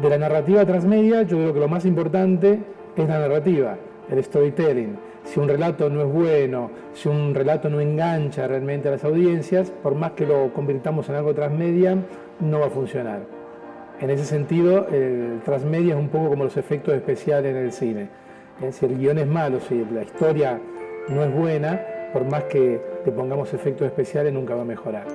De la narrativa transmedia, yo creo que lo más importante es la narrativa, el storytelling. Si un relato no es bueno, si un relato no engancha realmente a las audiencias, por más que lo convirtamos en algo transmedia, no va a funcionar. En ese sentido, el transmedia es un poco como los efectos especiales en el cine. Si el guion es malo, si la historia no es buena, por más que le pongamos efectos especiales, nunca va a mejorar.